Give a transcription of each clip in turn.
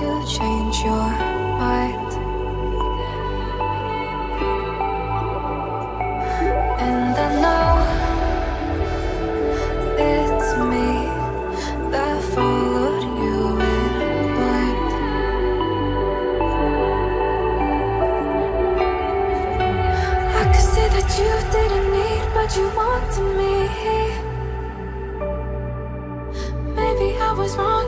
to change your mind. And I know it's me that followed you in blind. I could say that you didn't need but you wanted me. Maybe I was wrong.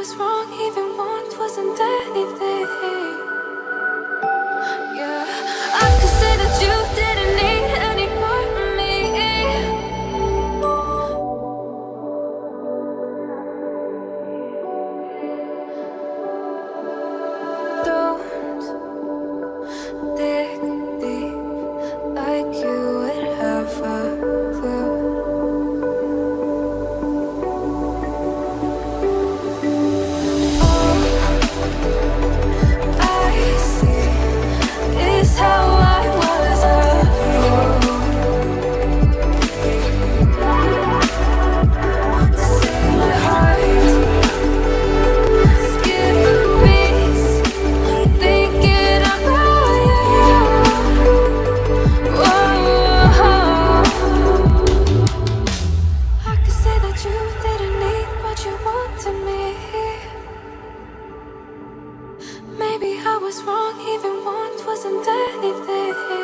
was wrong, even want wasn't anything. was wrong, even want wasn't anything.